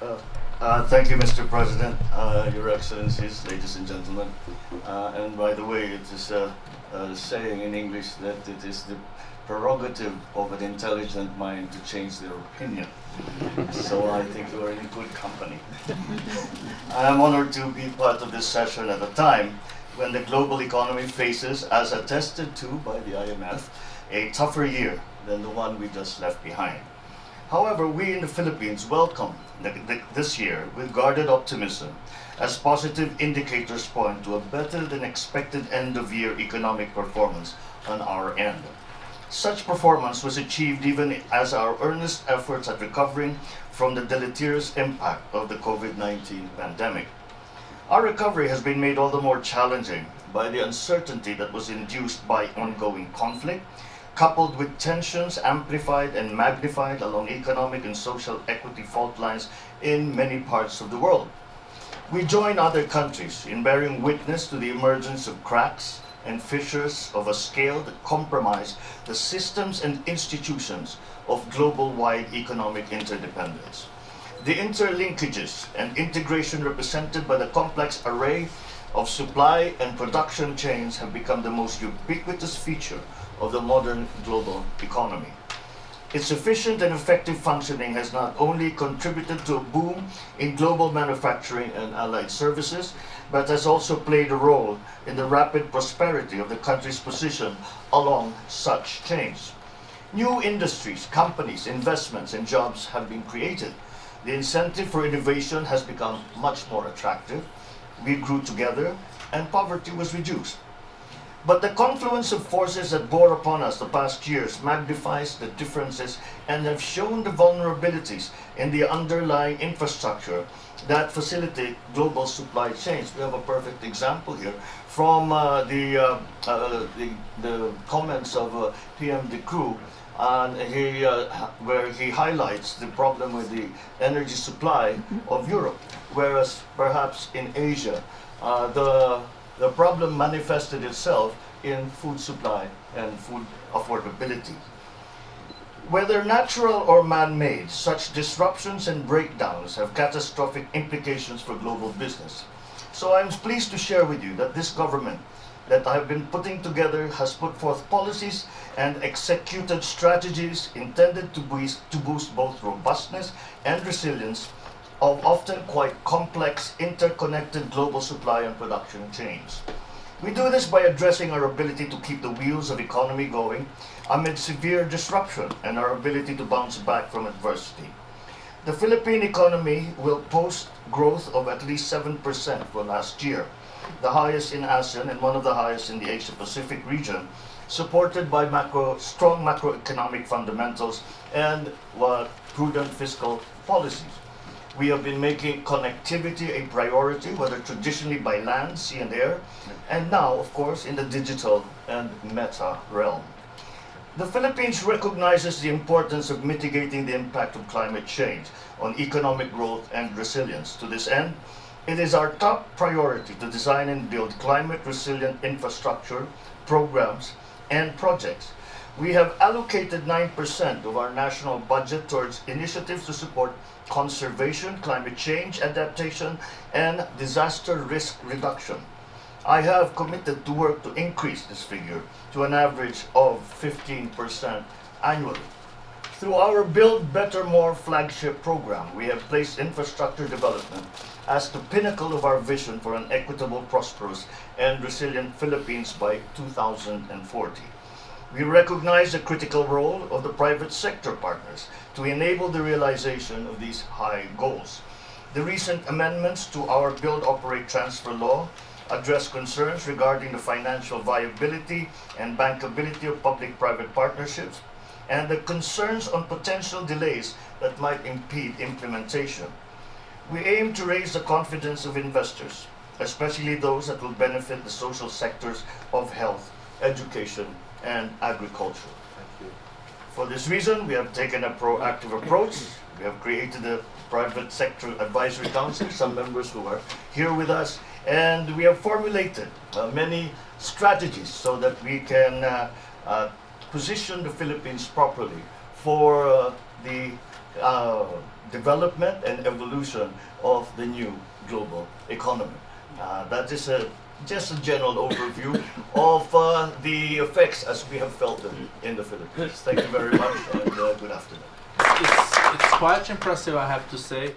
Uh, uh, thank you, Mr. President, uh, Your Excellencies, ladies and gentlemen. Uh, and by the way, it is a, a saying in English that it is the prerogative of an intelligent mind to change their opinion. so I think you are in good company. I am honored to be part of this session at a time when the global economy faces, as attested to by the IMF, a tougher year than the one we just left behind. However, we in the Philippines welcome the, the, this year with guarded optimism as positive indicators point to a better than expected end of year economic performance on our end. Such performance was achieved even as our earnest efforts at recovering from the deleterious impact of the COVID-19 pandemic. Our recovery has been made all the more challenging by the uncertainty that was induced by ongoing conflict, coupled with tensions amplified and magnified along economic and social equity fault lines in many parts of the world. We join other countries in bearing witness to the emergence of cracks and fissures of a scale that compromise the systems and institutions of global-wide economic interdependence. The interlinkages and integration represented by the complex array of supply and production chains have become the most ubiquitous feature of the modern global economy. Its efficient and effective functioning has not only contributed to a boom in global manufacturing and allied services, but has also played a role in the rapid prosperity of the country's position along such chains. New industries, companies, investments, and jobs have been created. The incentive for innovation has become much more attractive. We grew together, and poverty was reduced. But the confluence of forces that bore upon us the past years magnifies the differences and have shown the vulnerabilities in the underlying infrastructure that facilitate global supply chains. We have a perfect example here from uh, the, uh, uh, the, the, comments of uh, PM De Croo and he, uh, where he highlights the problem with the energy supply of Europe, whereas perhaps in Asia, uh, the the problem manifested itself in food supply and food affordability. Whether natural or man-made, such disruptions and breakdowns have catastrophic implications for global business. So I'm pleased to share with you that this government that I have been putting together has put forth policies and executed strategies intended to boost, to boost both robustness and resilience of often quite complex interconnected global supply and production chains. We do this by addressing our ability to keep the wheels of economy going amid severe disruption and our ability to bounce back from adversity. The Philippine economy will post growth of at least 7% for last year, the highest in ASEAN and one of the highest in the Asia-Pacific region, supported by macro, strong macroeconomic fundamentals and uh, prudent fiscal policies. We have been making connectivity a priority, whether traditionally by land, sea and air, and now, of course, in the digital and meta realm. The Philippines recognizes the importance of mitigating the impact of climate change on economic growth and resilience. To this end, it is our top priority to design and build climate-resilient infrastructure, programs, and projects we have allocated 9% of our national budget towards initiatives to support conservation, climate change adaptation, and disaster risk reduction. I have committed to work to increase this figure to an average of 15% annually. Through our Build Better More flagship program, we have placed infrastructure development as the pinnacle of our vision for an equitable, prosperous, and resilient Philippines by 2040. We recognize the critical role of the private sector partners to enable the realization of these high goals. The recent amendments to our Build, Operate, Transfer law address concerns regarding the financial viability and bankability of public-private partnerships and the concerns on potential delays that might impede implementation. We aim to raise the confidence of investors, especially those that will benefit the social sectors of health, education, and agriculture. Thank you. For this reason, we have taken a proactive approach. We have created a private sector advisory council, some members who are here with us, and we have formulated uh, many strategies so that we can uh, uh, position the Philippines properly for uh, the uh, development and evolution of the new global economy. Uh, that is a, just a general overview of uh, the effects as we have felt them in the Philippines. Thank you very much and uh, good afternoon. It's, it's quite impressive, I have to say.